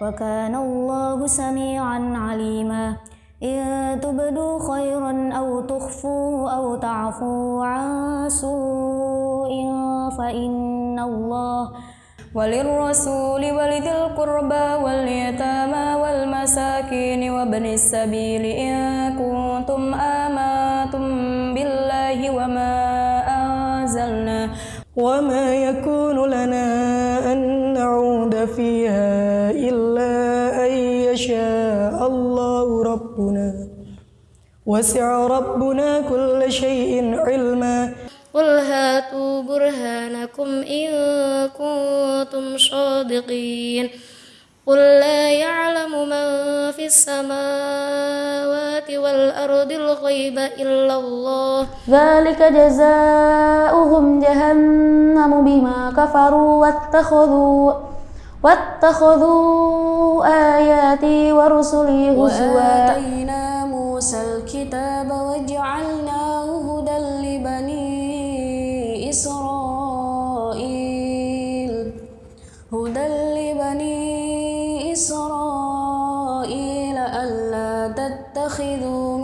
وكان الله سميعا عليما. إن تبدوا خيرا أو تخفوه أو تعفوا عن سوء فإن الله وللرسول ولذي القربى واليتامى والمساكين وابن السبيل. إن كنتم آمنتم بالله وما أنزلنا وما يكون لنا أن نعود فيها إلا أن يشاء الله ربنا. وسع ربنا كل شيء علما. قل هاتوا برهانكم إن كنتم صادقين. قل لا يعلم من في السماوات والأرض الغيب إلا الله. ذلك جزاؤهم جهنم بما كفروا واتخذوا واتخذوا آياتي ورسلي هزوا. وآتينا موسى الكتاب وجعلناه هدى لبني إسرائيل. هدى لبني إسرائيل ألا تتخذوا